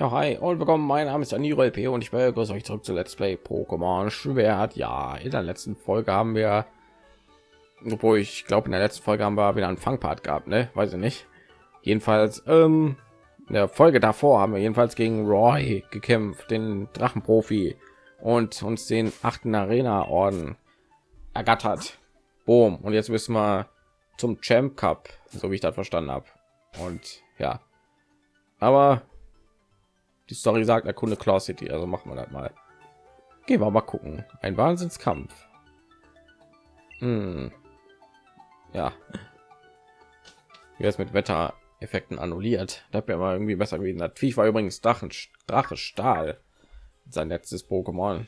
Ja, hi und willkommen. Mein Name ist Aniro LP und ich begrüße euch zurück zu Let's Play Pokémon Schwert. Ja, in der letzten Folge haben wir, obwohl ich glaube, in der letzten Folge haben wir wieder einen Fangpart gehabt, ne? Weiß ich nicht. Jedenfalls, ähm, in der Folge davor haben wir jedenfalls gegen Roy gekämpft, den Drachenprofi und uns den achten Arena-Orden ergattert. Boom. Und jetzt müssen wir zum Champ Cup, so wie ich das verstanden habe. Und ja, aber die Story sagt, erkunde Claw City, also machen wir das mal. Gehen wir mal gucken. Ein Wahnsinnskampf. Hm. Ja. Jetzt mit Wettereffekten annulliert. Da wäre mal irgendwie besser gewesen. Das Viech war übrigens Drachen, Drache Stahl. Sein letztes Pokémon.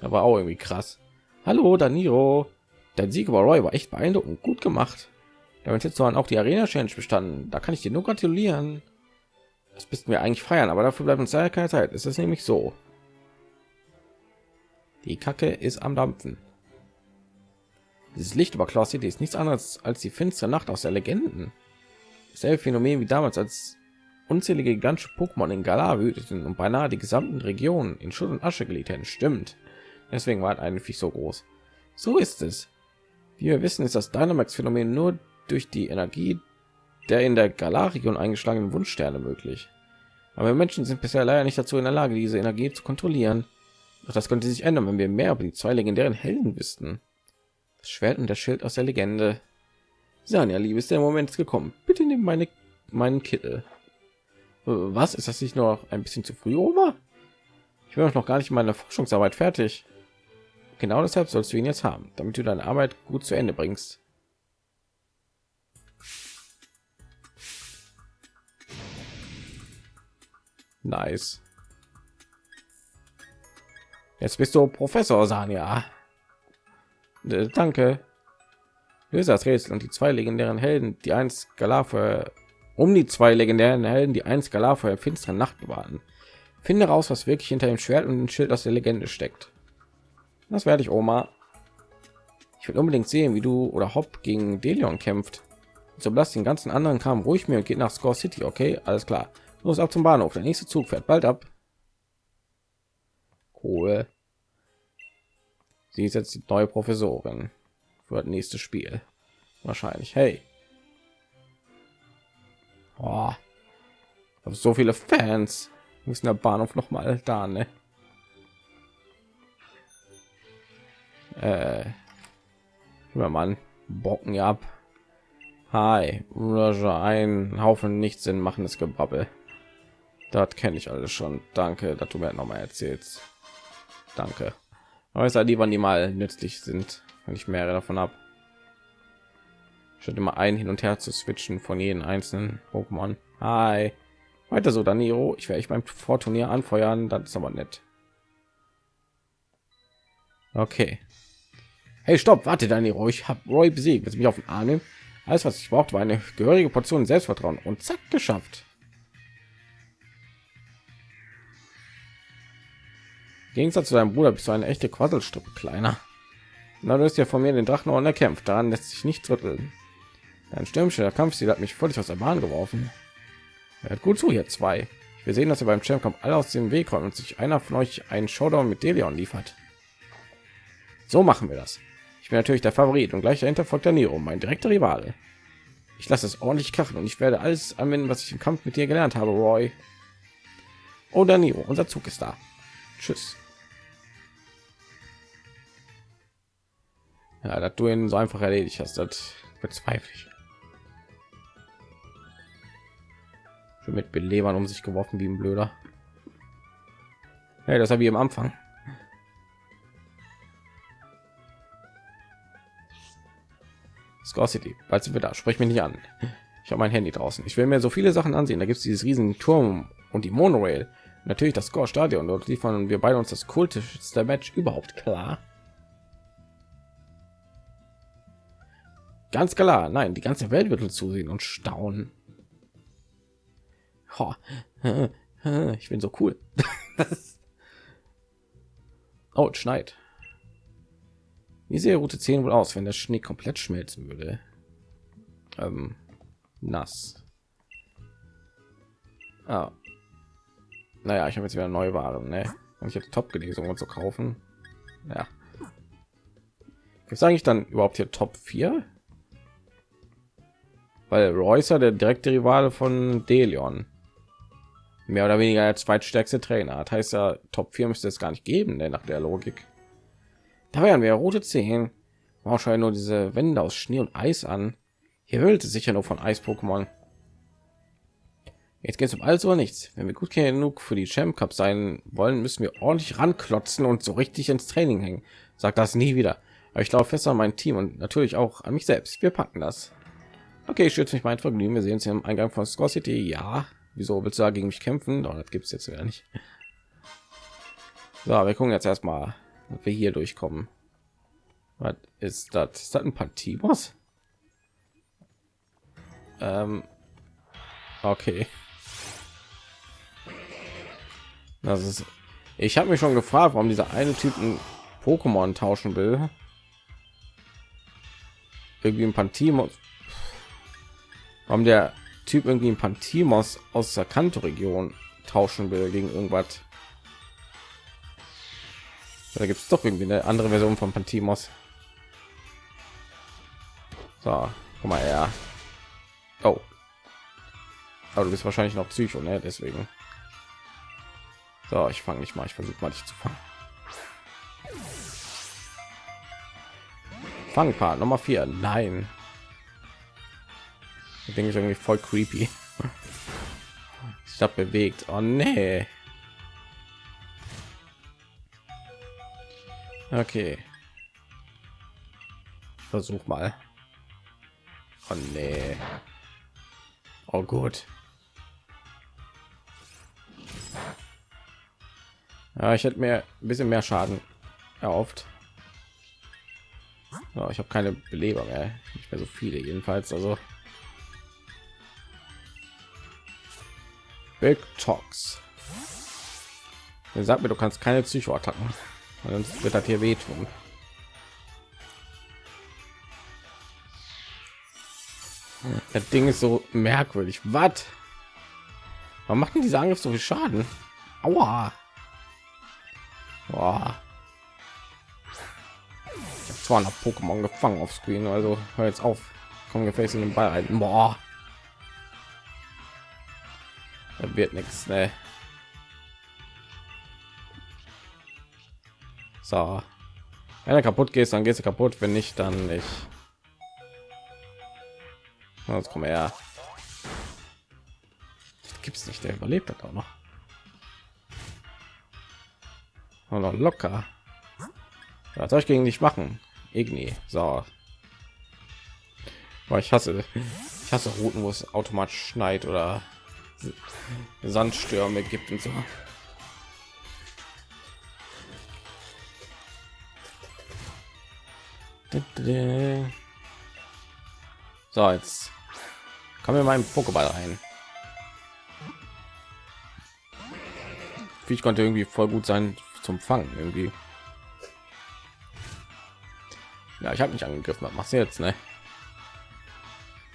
Da war auch irgendwie krass. Hallo, Daniro. Dein Sieg über Roy war echt beeindruckend gut gemacht. Damit jetzt auch die Arena Challenge bestanden. Da kann ich dir nur gratulieren. Das müssten wir eigentlich feiern, aber dafür bleibt uns leider keine Zeit. Es ist nämlich so. Die Kacke ist am Dampfen. Dieses Licht über Claw City ist nichts anderes als die finstere Nacht aus der Legenden. Dasselbe Phänomen wie damals, als unzählige gigantische Pokémon in Galar wüteten und beinahe die gesamten Regionen in Schutt und Asche gelegt hätten. Stimmt. Deswegen war eigentlich so groß. So ist es. Wie wir wissen, ist das Dynamax-Phänomen nur durch die Energie der in der Galar-Region eingeschlagenen Wunschsterne möglich. Aber Menschen sind bisher leider nicht dazu in der Lage, diese Energie zu kontrollieren. Doch das könnte sich ändern, wenn wir mehr über die zwei legendären Helden wüssten. Das Schwert und der Schild aus der Legende. Sanja, Liebe, ist der Moment gekommen. Bitte nimm meine meinen Kittel. Was ist das nicht noch ein bisschen zu früh, Oma? Ich bin noch gar nicht meine Forschungsarbeit fertig. Genau deshalb sollst du ihn jetzt haben, damit du deine Arbeit gut zu Ende bringst. Nice. Jetzt bist du Professor Sanja. Danke. Löse das Rätsel und die zwei legendären Helden, die eins Galar um die zwei legendären Helden, die eins Galar vor der finsteren Nacht bewahren. Finde raus, was wirklich hinter dem Schwert und dem Schild aus der Legende steckt. Das werde ich, Oma. Ich will unbedingt sehen, wie du oder Hopp gegen Delion kämpft. So lasst den ganzen anderen Kram ruhig mir und geht nach Score City, okay? Alles klar. Los ab zum Bahnhof. Der nächste Zug fährt bald ab. Cool. Sie ist jetzt die neue Professorin für das nächste Spiel. Wahrscheinlich. Hey. Oh. So viele Fans müssen der Bahnhof noch mal da, ne? Äh, Mann, bocken ja ab. Hi, ein Haufen nichts Sinn machendes Gebabbel. Das kenne ich alles schon. Danke, dass du mir noch mal erzählst. Danke. Aber es lieber die mal nützlich sind, wenn ich mehrere davon ab. Statt immer ein hin und her zu switchen von jedem einzelnen Pokémon. Hi. Weiter so, Daniro. Ich werde ich beim Vorturnier anfeuern. Das ist aber nett. Okay. Hey, stopp, warte, Daniro. Ich habe Roy besiegt. Jetzt mich auf den Arm nehmen. Alles, was ich brauchte, war eine gehörige Portion Selbstvertrauen und zack, geschafft. Gegensatz zu deinem Bruder bist du eine echte Quasselstrippe, kleiner. Na, du hast ja von mir den Drachenorden erkämpft. Daran lässt sich nicht rütteln. Dein stürmischer Kampfstil hat mich völlig aus der Bahn geworfen. Hört gut zu, hier zwei. Wir sehen, dass ihr beim Champ alle aus dem Weg räumt und sich einer von euch einen Showdown mit Delion liefert. So machen wir das. Ich bin natürlich der Favorit und gleich dahinter folgt der Nero, mein direkter Rivale. Ich lasse es ordentlich krachen und ich werde alles anwenden, was ich im Kampf mit dir gelernt habe, Roy. Oh, Danilo, unser Zug ist da. Tschüss. Ja, dass du ihn so einfach erledigt hast, das bezweifle ich. Schon mit Belebern um sich geworfen wie ein Blöder. Hey, das habe ich am Anfang. Score City, bald sind wir da. Sprich mich nicht an. Ich habe mein Handy draußen. Ich will mir so viele Sachen ansehen. Da gibt es dieses riesen Turm und die Monorail. Natürlich das Score Stadion. Dort liefern wir beide uns das kultischste Match überhaupt klar. Ganz klar, nein, die ganze Welt wird uns zusehen und staunen. Oh, ich bin so cool. oh, schneit. Wie sähe Route 10 wohl aus, wenn der Schnee komplett schmelzen würde? Ähm, nass. Ah. Naja ich habe jetzt wieder neue waren ne? und ich habe top gelesen um zu kaufen. Ja. Sage ich dann überhaupt hier top 4 weil Reusser der direkte Rivale von Delion. Mehr oder weniger der zweitstärkste Trainer. Hat heißt ja top 4 müsste es gar nicht geben ne? nach der Logik. Da wären wir rote 10 wahrscheinlich nur diese Wände aus Schnee und Eis an. Hier hüllt es sicher nur von Eis-Pokémon Jetzt geht es um alles oder nichts. Wenn wir gut genug für die Champ Cup sein wollen, müssen wir ordentlich ranklotzen und so richtig ins Training hängen. Sag das nie wieder. Aber ich glaube fest an mein Team und natürlich auch an mich selbst. Wir packen das. Okay, ich schütze mich mein Vergnügen. Wir sehen uns hier im Eingang von Score City. Ja, wieso willst du da gegen mich kämpfen? Doch, das gibt es jetzt wieder nicht. So, wir gucken jetzt erstmal, ob wir hier durchkommen. Was ist das? Ist das ein Pantimos? Ähm, okay. Das ist. Ich habe mich schon gefragt, warum dieser eine Typen Pokémon tauschen will. Irgendwie ein Pantimos. Warum der Typ irgendwie ein Pantimos aus der Kanto-Region tauschen will gegen irgendwas. Da gibt es doch irgendwie eine andere Version von Pantimos. So, guck mal her. Oh. Aber du bist wahrscheinlich noch Psycho, ne? Deswegen. So, ich fange nicht mal. Ich versuche mal dich zu fangen. Fangpart Nummer 4. Nein. Ich denke ich irgendwie voll creepy. Ich habe bewegt. Oh nee. Okay. Versuch mal. Oh nee. Oh gut. Ja, ich hätte mir ein bisschen mehr Schaden erhofft. Ja, ich habe keine Beleber mehr, nicht mehr so viele jedenfalls. Also Big Talks. Sag mir, du kannst keine Psychoattacken, sonst wird das hier wehtun. Das Ding ist so merkwürdig. Was? Warum macht denn dieser Angriff so viel Schaden? Aua. Boah. Ich habe 200 Pokémon gefangen auf Screen, also hör jetzt auf. Komm gefälligst in den Ball rein. Boah. Da wird nichts, ne? So. Wenn er kaputt geht, dann gehst du kaputt. Wenn nicht, dann nicht. Jetzt komm her. Gibt es nicht, der überlebt hat auch noch. Noch locker. Was soll ich gegen dich machen? Igni. So. Weil ich hasse, ich hasse Routen, wo es automatisch schneit oder Sandstürme gibt und so. So, jetzt kommen wir meinem Pokéball rein. Ich konnte irgendwie voll gut sein zum Fangen irgendwie. Ja, ich habe mich angegriffen. Was machst du jetzt, ne?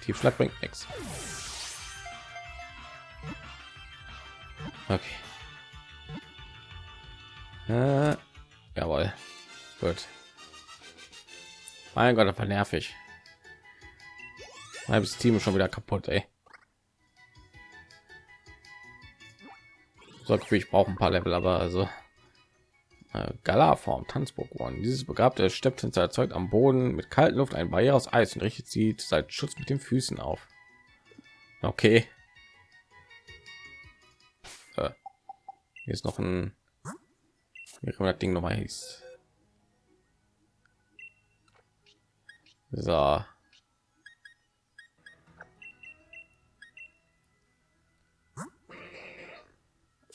Tiefschlag bringt nichts. Okay. Äh, jawohl. Gut. Mein Gott, das war nervig. Halbes Team ist schon wieder kaputt, ey. So, ich brauche ein paar Level, aber also äh, Gala-Form, Tanzpokémon. Dieses begabte Stepptänzer erzeugt am Boden mit kalten Luft ein Barriere aus Eis und richtet sie seit Schutz mit den Füßen auf. Okay. Äh, hier ist noch ein das Ding noch mal hieß. So.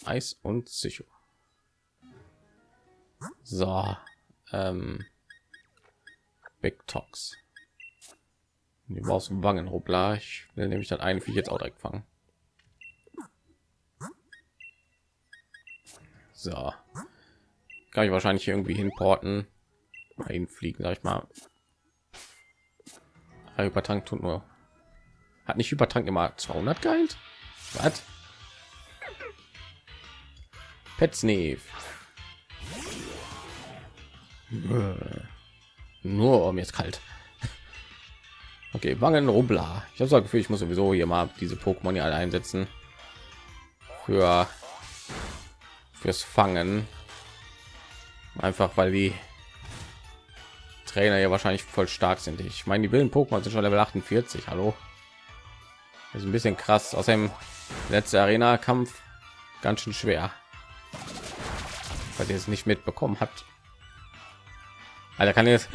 Eis und Psycho. So, ähm, Big Tox. Die brauchst Wangenrubbler. Ich will nämlich dann einen Viech jetzt auch direkt fangen. So, kann ich wahrscheinlich irgendwie hinporten, mal fliegen, sag ich mal. Übertank tut nur hat nicht Übertank immer 200 geheilt? Was? Petsneve. Nur um jetzt kalt. Okay, Wangen Rubla. Ich habe so Gefühl, ich muss sowieso hier mal diese Pokémon hier alle einsetzen für fürs Fangen. Einfach weil die Trainer ja wahrscheinlich voll stark sind. Ich meine, die wilden Pokémon sind schon Level 48. Hallo, das ist ein bisschen krass. Außerdem letzte Arena-Kampf ganz schön schwer, weil ihr es nicht mitbekommen habt. Alter, kann jetzt,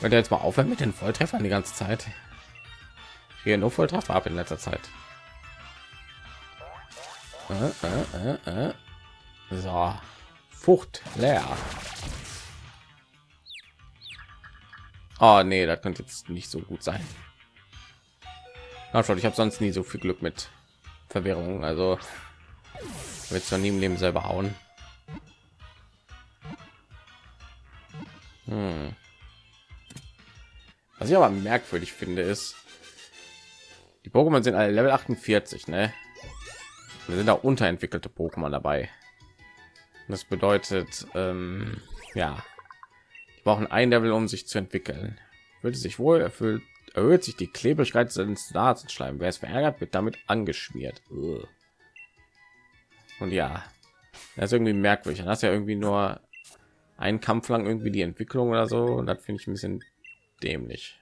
der jetzt mal aufhören mit den Volltreffern die ganze Zeit. Hier nur Volltreffer ab in letzter Zeit. Äh, äh, äh, äh. so, Frucht leer. Oh nee, das könnte jetzt nicht so gut sein. Na schon, ich habe sonst nie so viel Glück mit Verwirrung. Also wird zwar nie im Leben selber hauen. Hm. Was ich aber merkwürdig finde, ist, die Pokémon sind alle Level 48, ne? Wir sind auch unterentwickelte Pokémon dabei. Das bedeutet, ähm, ja, die brauchen ein Level, um sich zu entwickeln. Würde sich wohl erfüllt, erhöht sich die Klebrigkeit des Nasenschleim. Wer es verärgert, wird damit angeschmiert. Und ja, das ist irgendwie merkwürdig. Dann hast ja irgendwie nur einen Kampf lang irgendwie die Entwicklung oder so. Und das finde ich ein bisschen dämlich.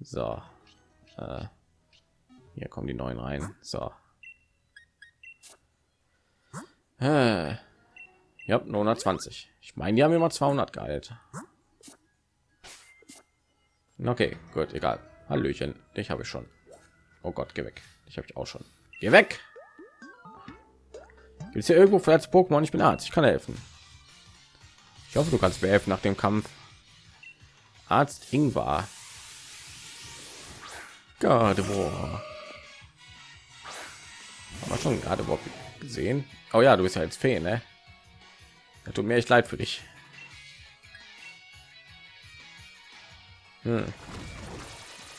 So, äh, hier kommen die neuen rein. So. Äh, ja, 920. Ich meine, die haben immer 200 gehalt. Okay, gut, egal. Hallöchen, dich habe ich schon. Oh Gott, geh weg. Ich habe ich auch schon. Geh weg. Gibt es hier irgendwo vielleicht Pokémon? Ich bin Arzt. Ich kann helfen. Ich hoffe, du kannst mir helfen nach dem Kampf. Arzt Ingvar. Gardevoir. Haben wir schon Gardevoir gesehen? Oh ja, du bist ja jetzt Fee, ne? Das tut mir echt leid für dich. Hm.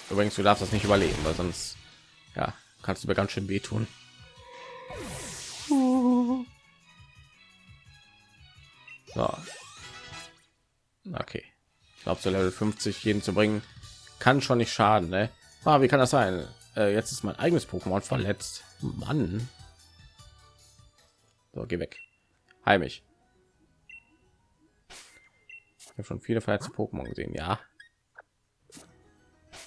Übrigens, du darfst das nicht überleben, weil sonst ja, kannst du mir ganz schön wehtun. So. Okay. Ich glaube, so Level 50 jeden zu bringen, kann schon nicht schaden. Ne? Ah, wie kann das sein? Äh, jetzt ist mein eigenes Pokémon verletzt. Mann. So, geh weg. Heimisch. Ich habe schon viele verletzte Pokémon gesehen. Ja.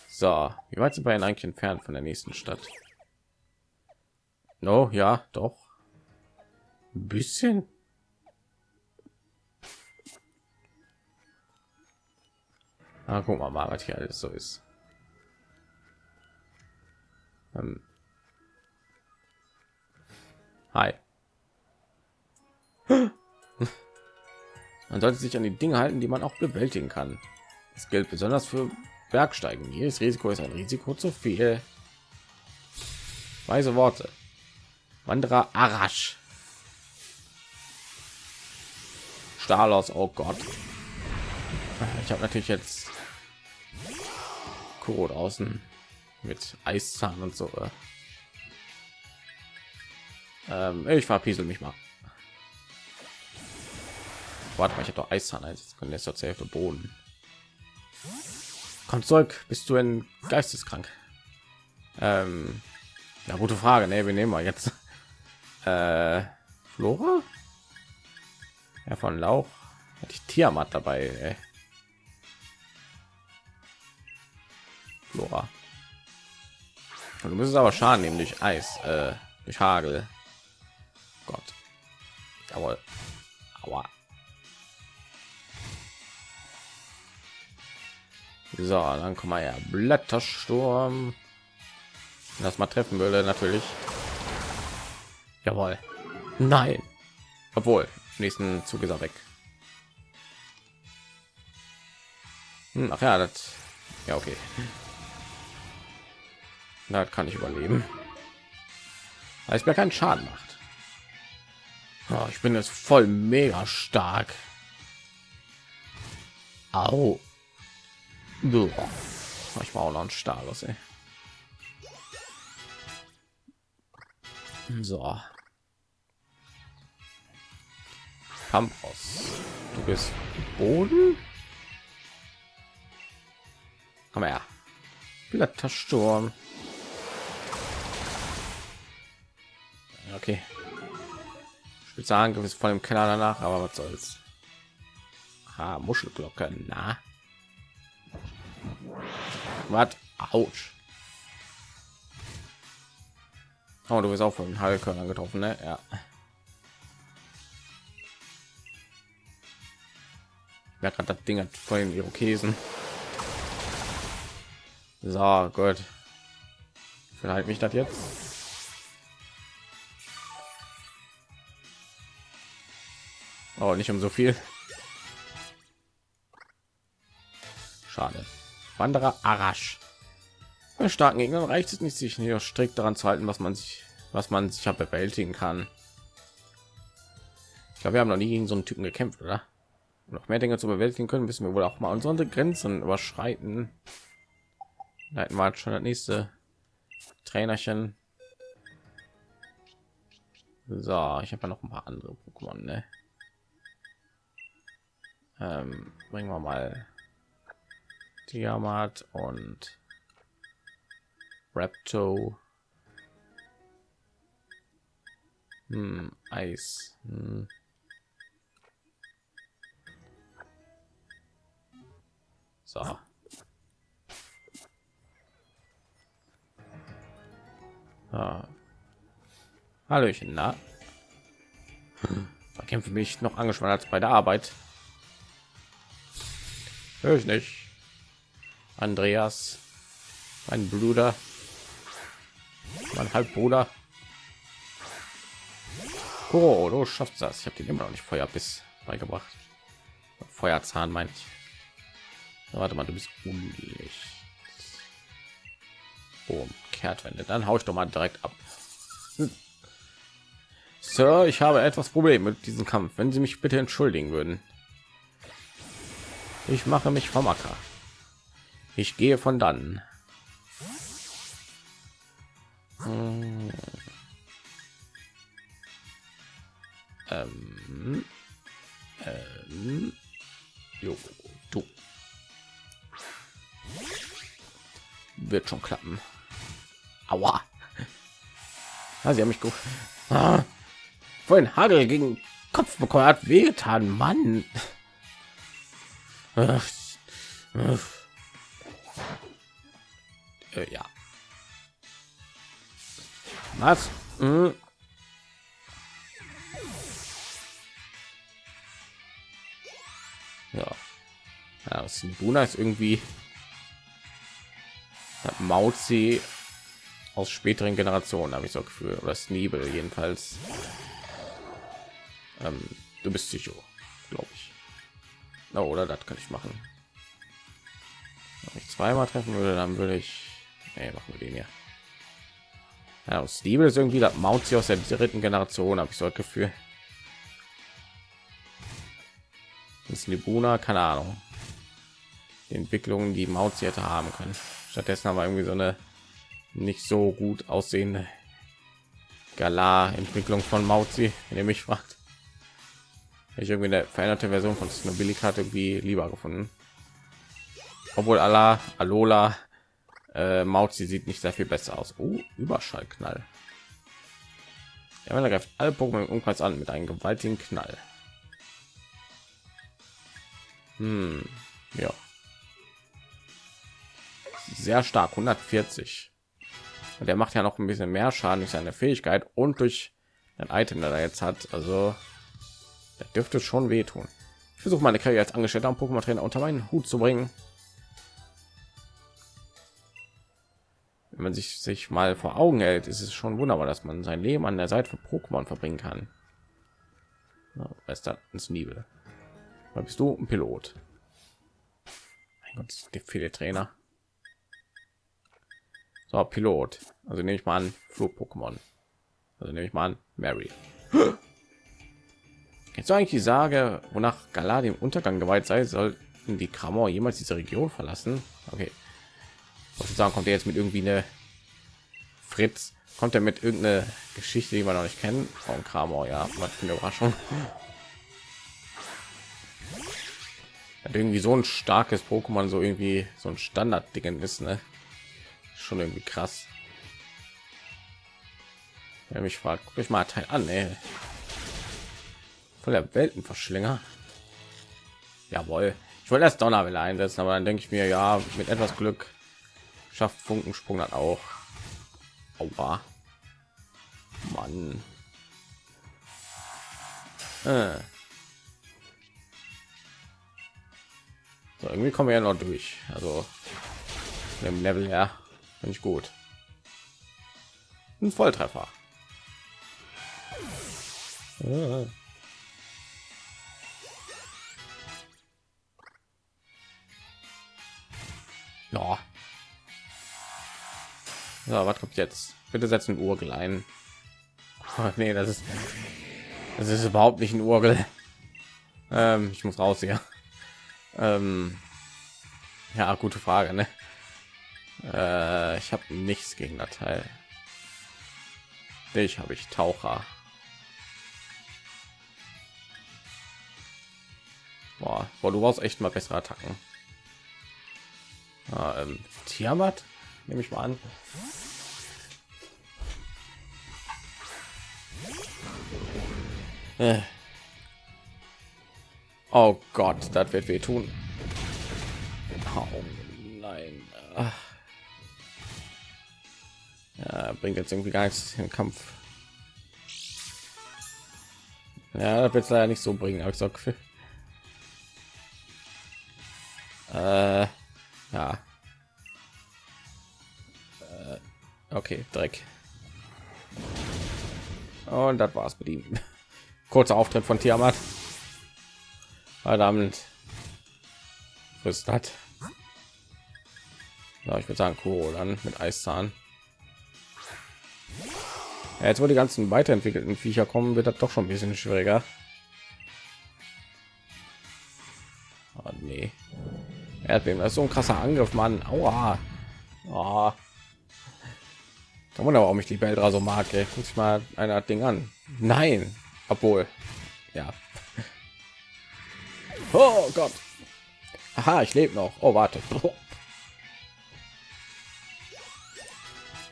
So, wie weit sind wir denn eigentlich entfernt von der nächsten Stadt? No, ja, doch. Ein bisschen. Ah, guck mal, mal, was hier alles so ist. Ähm. Hi. Man sollte sich an die Dinge halten, die man auch bewältigen kann. Das gilt besonders für Bergsteigen. Jedes Risiko ist ein Risiko zu viel. Weise Worte. Wanderer Arash. Stalos, oh Gott. Ich habe natürlich jetzt Kuro draußen mit Eiszahn und so. Ähm, ich verpiesel mich mal. Warte mal, ich habe doch Eiszahn einsetzen können. Jetzt zur Hälfte Boden. Kommt zurück, bist du ein geisteskrank? Ähm, ja, gute Frage. Ne, wir nehmen wir jetzt. Äh, Flora? Ja, von Lauch hatte ich Tiamat dabei. Ey. Flora. Und du müsstest aber Schaden nehmen durch Eis, äh, durch Hagel. Gott. Jawohl. Aua. So, dann kommen wir ja Blättersturm. Das mal treffen würde natürlich. Jawohl. Nein. Obwohl, nächsten Zug ist er weg. Hm, ach ja, das. Ja, okay. Da kann ich überleben. Weil es mir keinen Schaden macht. Oh, ich bin jetzt voll mega stark. Au. Ich war auch noch ein Stahlus, ey. So. Kampf aus. Du bist Boden. Komm her. Blättersturm. Okay. Spezialangriff ist von dem Keller danach, aber was soll's. Ah, Muschelglocke, na. Was? Autsch. Oh, du bist auch von Heilkörnern getroffen, ne? Ja. Wer gerade das Ding hat vor Irokesen. So, gut. Vielleicht mich das jetzt. Oh, nicht um so viel. Schade. Wanderer Arash. Bei starken Gegnern reicht es nicht, sich hier strikt daran zu halten, was man sich, was man sicher bewältigen kann. Ich glaube, wir haben noch nie gegen so einen Typen gekämpft, oder? Um noch mehr Dinge zu bewältigen können, müssen wir wohl auch mal unsere Grenzen überschreiten. Leiten wir schon das nächste Trainerchen. So, ich habe ja noch ein paar andere Pokémon, ne? Ähm, bringen wir mal Tiamat und Rapto. Hm, Eis. Hm. So. Ah. Hallöchen, na? Verkämpfe mich noch angespannt als bei der Arbeit. Hör ich nicht. Andreas, mein Bruder, mein Halbbruder. Oh, du schaffst das. Ich habe den immer noch nicht Feuerbiss beigebracht. Feuerzahn meine ich. Warte mal, du bist unlicht. Oh, Kehrtwende. Dann haue ich doch mal direkt ab. Hm. Sir, ich habe etwas Problem mit diesem Kampf. Wenn Sie mich bitte entschuldigen würden. Ich mache mich vom Acker. Ich gehe von dann. Hm. Ähm. Ähm. Jo, du. Wird schon klappen. Aua. Ah, sie haben mich gut. Ah. Vorhin Hagel gegen Kopf bekommen hat wehgetan, Mann. Äh, ja. Was? Hm. Ja. Ja, Buna ist irgendwie Mauzi aus späteren Generationen, habe ich so Gefühl, oder Sneebel jedenfalls. Ähm, du bist ich. Oh, oder das kann ich machen. Wenn ich zweimal treffen würde, dann würde ich. Nee, machen wir den hier. Ja, Steve ist irgendwie das Mount aus der dritten Generation, habe ich so ein Gefühl. Das Libuna, keine Ahnung. Die Entwicklungen, die Mount hätte haben können. Stattdessen haben wir irgendwie so eine nicht so gut aussehende Galar-Entwicklung von Mauzi, wenn ihr mich fragt ich irgendwie eine veränderte Version von Snowbilly-Karte irgendwie lieber gefunden. Obwohl Allah, Alola, äh, Maut, sie sieht nicht sehr viel besser aus. Oh, Überschallknall. Ja, man greift alle Pokémon im Umkreis an mit einem gewaltigen Knall. Hm, ja. Sehr stark, 140. Und der macht ja noch ein bisschen mehr Schaden durch seine Fähigkeit und durch ein Item, der er jetzt hat. Also das dürfte schon wehtun. Ich versuche meine Karriere als Angestellter am Pokémon Trainer unter meinen Hut zu bringen. Wenn man sich sich mal vor Augen hält, ist es schon wunderbar, dass man sein Leben an der Seite von Pokémon verbringen kann. Western ins Nibel. Bist du ein Pilot? Mein Gott, der viele Trainer. So, Pilot. Also nehme ich mal an, Flug-Pokémon. Also nehme ich mal an, Mary. Jetzt eigentlich die Sage, wonach Galar im Untergang geweiht sei, sollten die Kramor jemals diese Region verlassen? Okay. Sozusagen kommt er jetzt mit irgendwie eine Fritz, kommt er mit irgendeine Geschichte, die wir noch nicht kennen von Kramor, ja, was für eine Überraschung. Hat irgendwie so ein starkes Pokémon, so irgendwie so ein Standard-Dingen ist, ne? Schon irgendwie krass. Wer mich fragt, guck ich mal Teil an, ey. Voll der Weltenverschlinger. Jawohl. Ich wollte das Donnerwelle einsetzen, aber dann denke ich mir, ja, mit etwas Glück schafft Funkensprung dann auch. Aua. Mann. Äh. So, irgendwie kommen wir ja noch durch. Also im Level her finde ich gut. Ein Volltreffer. Ja. Ja. So, was kommt jetzt? Bitte setzen Urgel ein. Oh, nee, das ist das ist überhaupt nicht ein Urgel. Ähm, ich muss raus hier. Ähm, ja, gute Frage, ne? Äh, ich habe nichts gegen das Teil. Ich habe ich Taucher. Boah, boah, du brauchst echt mal bessere Attacken. Ah, ähm, Tiamat, nehme ich mal an. Äh. Oh Gott, das wird weh tun. Oh nein. Ja, bringt jetzt irgendwie gar nichts im Kampf. Ja, das wird leider nicht so bringen, aber ich sag, äh, ja. Äh, okay, Dreck. Und das war's mit ihm. Kurzer Auftritt von Tiamat. Verdammt. Was hat? Ja, ich würde sagen, Kuro dann mit Eiszahn. Ja, jetzt wo die ganzen weiterentwickelten Viecher kommen, wird das doch schon ein bisschen schwieriger. Oh, nee. Erdbeben, das ist so ein krasser Angriff, Mann. Aua. Oh. Da wundert warum ich die Beldra so mag. Ey. Guck ich mal einer Ding an. Nein, obwohl, ja. Oh Gott. Aha, ich lebe noch. Oh, warte.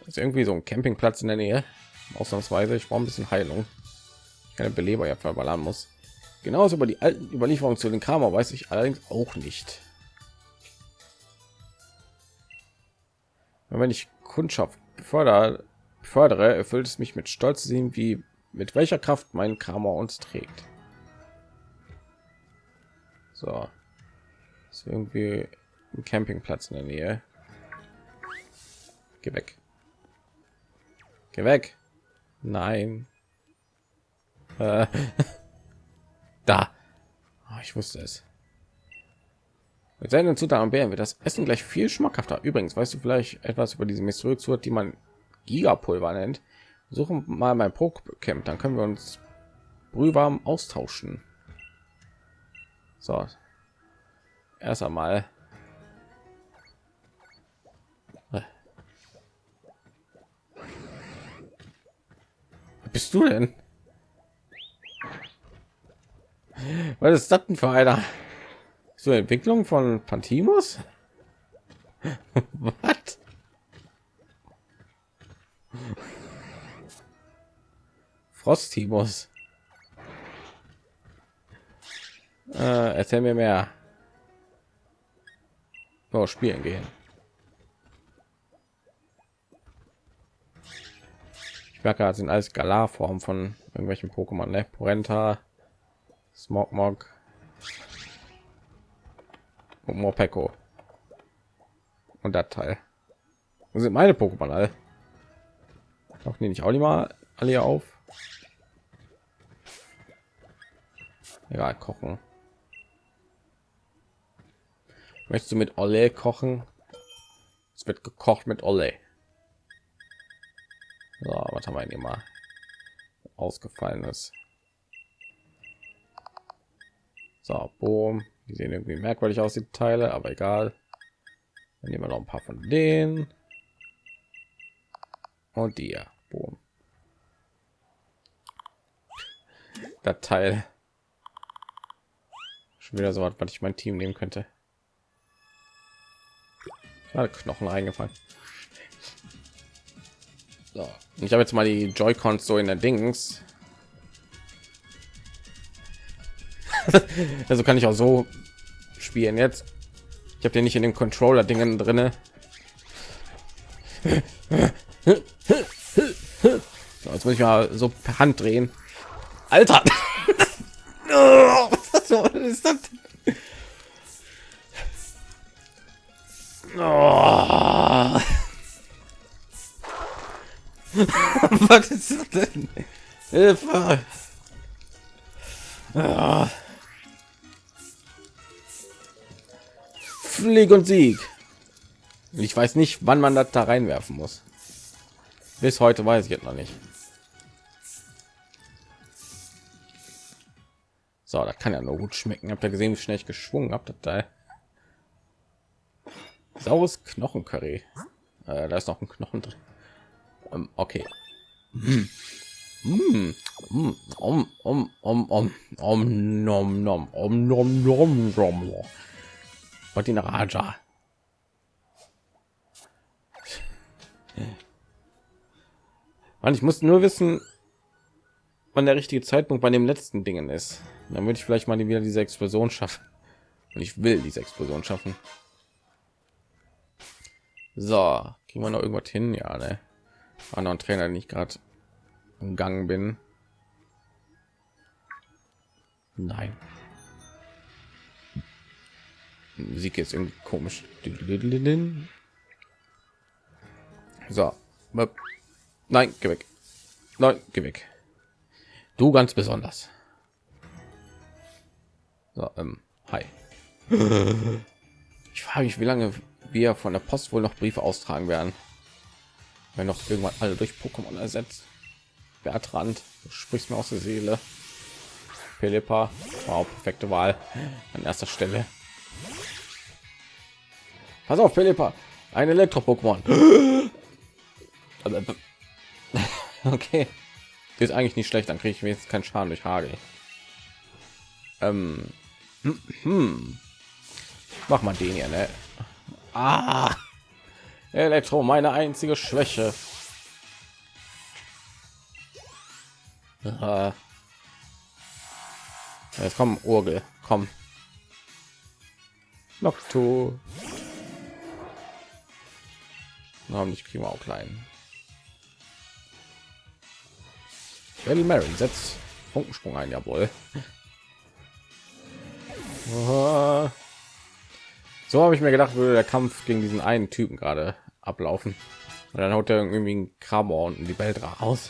Ist irgendwie so ein Campingplatz in der Nähe. Ausnahmsweise. Ich brauche ein bisschen Heilung. Keine Beleber ja verballern muss. Genauso über die alten Überlieferungen zu den Kramer weiß ich allerdings auch nicht. Wenn ich Kundschaft befördere, befördere, erfüllt es mich mit Stolz zu sehen, wie mit welcher Kraft mein Kramer uns trägt. So, ist irgendwie ein Campingplatz in der Nähe. Geh weg. Geh weg. Nein. Äh. da. Oh, ich wusste es. Mit seinen Zutaten Bären wird das Essen gleich viel schmackhafter. Übrigens, weißt du vielleicht etwas über diese Mysteriöse, die man Gigapulver nennt? Suchen mal mein Camp, dann können wir uns brühwarm austauschen. So. Erst einmal. bist du denn? Was ist das denn für einer? So Entwicklung von Pantimos? Was? Frostimos. Äh, erzähl mir mehr. Oh, spielen gehen. Ich merke, das sind alles Galar-Formen von irgendwelchen Pokémon, ne? Porenta, Smogmog Morpeko. Und das Teil. Wo sind meine Pokémon alle? Auch nehme ich auch nicht mal alle auf. Ja, kochen. Möchtest du mit Olle kochen? Es wird gekocht mit Olle. So, was haben wir denn mal ausgefallenes? So, boom. Die sehen irgendwie merkwürdig aus, die Teile, aber egal. Dann nehmen wir noch ein paar von denen. Und die, boom. Das Teil Schon wieder so was, was ich mein Team nehmen könnte. Knochen eingefallen. So. Ich habe jetzt mal die Joy-Cons so in der Dings. also kann ich auch so spielen jetzt. Ich habe den nicht in den Controller Dingen drinne. So, jetzt muss ich mal so per Hand drehen. Alter! Was ist das? Oh. Was ist das denn? Hilfe! Oh. Flieg und Sieg. Ich weiß nicht, wann man das da reinwerfen muss. Bis heute weiß ich jetzt noch nicht. So, das kann ja nur gut schmecken. Habt ihr gesehen, wie schnell ich geschwungen habe? Da saures Knochencurry. Äh, da ist noch ein Knochen drin. Ähm, okay. Mm. Mm. Mm. Om, om, om, om, om, nom, nom, om, nom, nom, nom. Martin Raja. Man, ich muss nur wissen, wann der richtige Zeitpunkt bei dem letzten Dingen ist. Dann würde ich vielleicht mal wieder diese Explosion schaffen. Und ich will diese Explosion schaffen. So, kriegen wir noch irgendwas hin? Ja, ne? Ein Trainer, den ich gerade umgangen bin. Nein. Musik ist irgendwie komisch. So. Nein, geh weg. Nein, geh weg. Du ganz besonders. So, ähm, hi. Ich frage mich, wie lange wir von der Post wohl noch Briefe austragen werden. Wenn noch irgendwann alle durch Pokémon ersetzt. Bertrand, du sprichst mir aus der Seele. Philippa, wow, perfekte Wahl an erster Stelle. Pass auf, Philippa, ein Elektro-Pokémon. okay, ist eigentlich nicht schlecht, dann kriege ich mir jetzt keinen Schaden durch Hagel. Ähm, hm. Mach mal den hier, ne? Ah, Elektro, meine einzige Schwäche. Ah. Jetzt kommen Urgel, komm. Noctu. Na, nicht kriegen wir auch klein. Well, Mary setzt Funkensprung ein, jawohl. So habe ich mir gedacht, würde der Kampf gegen diesen einen Typen gerade ablaufen. Und dann haut er irgendwie ein Krabber und die Welt raus.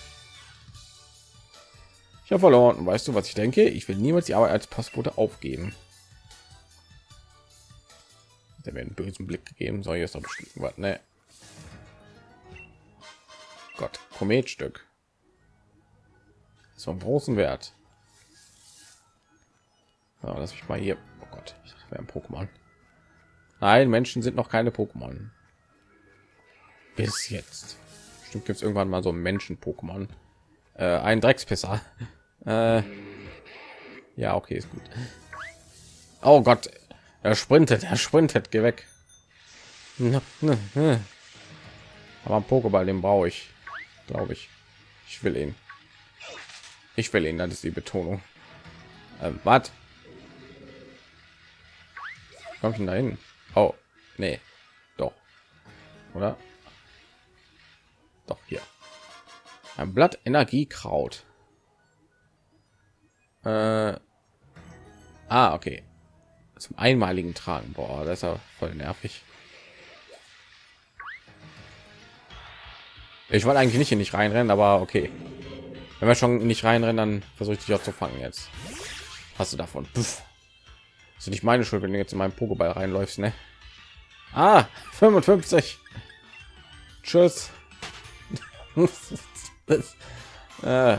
Ich habe verloren. Und weißt du, was ich denke? Ich will niemals die Arbeit als Postbote aufgeben. Der mir einen bösen Blick gegeben. Soll jetzt doch bestimmt ne? Gott, Kometstück. So einen großen Wert. Ja, lass mich mal hier. Oh Gott, ich wäre ein Pokémon. Nein, Menschen sind noch keine Pokémon. Bis jetzt. Stimmt, gibt es irgendwann mal so Menschen-Pokémon. Äh, ein Dreckspisser. Äh, ja, okay, ist gut. Oh Gott, er sprintet, er sprintet, geh weg. Aber ein Pokéball, den brauche ich, glaube ich. Ich will ihn. Ich will ihn, das ist die Betonung. Ähm, was? Kommt denn dahin? Oh, nee, doch, oder? Doch hier. Ein Blatt Energiekraut. Äh, ah, okay. Zum einmaligen Tragen. Boah, das ist ja voll nervig. Ich wollte eigentlich nicht hier nicht reinrennen, aber okay. Wenn wir schon nicht reinrennen, dann versuche ich dich auch zu fangen jetzt. Hast du davon? Puff. ist nicht meine Schuld, wenn du jetzt in meinen Pokéball reinläufst, ne? Ah, 55. Tschüss. äh.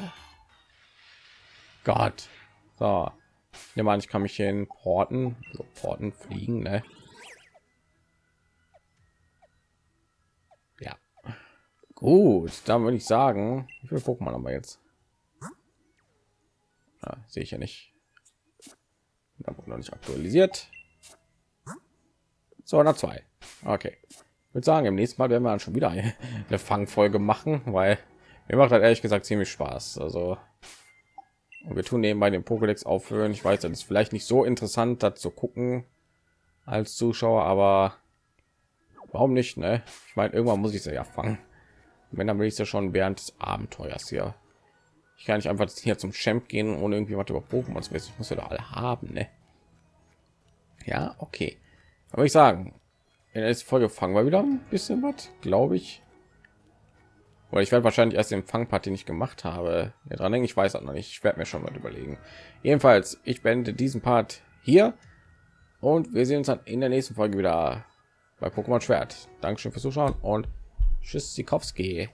Gott. So. Ja, man, ich kann mich hier in Porten, so Porten fliegen, ne? Ja. Gut, dann würde ich sagen, wie viele Pokémon haben wir jetzt? Ja, sehe ich ja nicht. Da wurde noch nicht aktualisiert. So, nach zwei. Okay. Ich würde sagen, im nächsten Mal werden wir dann schon wieder eine Fangfolge machen, weil mir macht halt ehrlich gesagt ziemlich Spaß. Also und wir tun nebenbei den Pokédex aufhören. Ich weiß, das ist vielleicht nicht so interessant, das zu gucken als Zuschauer, aber warum nicht? Ne? Ich meine, irgendwann muss ich sie ja fangen. Wenn dann will ich ja schon während des Abenteuers hier. Ich kann nicht einfach hier zum Champ gehen ohne irgendwie was über Pokémon zu wissen. Ich muss ja da alle haben, ne? Ja, okay. Aber ich sagen, in der nächsten Folge fangen wir wieder ein bisschen was, glaube ich. Oder ich werde wahrscheinlich erst den Fangparty nicht gemacht habe. Ja, dran denken, ich weiß auch noch nicht. Ich werde mir schon mal überlegen. Jedenfalls, ich beende diesen Part hier und wir sehen uns dann in der nächsten Folge wieder bei Pokémon Schwert. Dankeschön fürs Zuschauen und tschüss, Sikowski.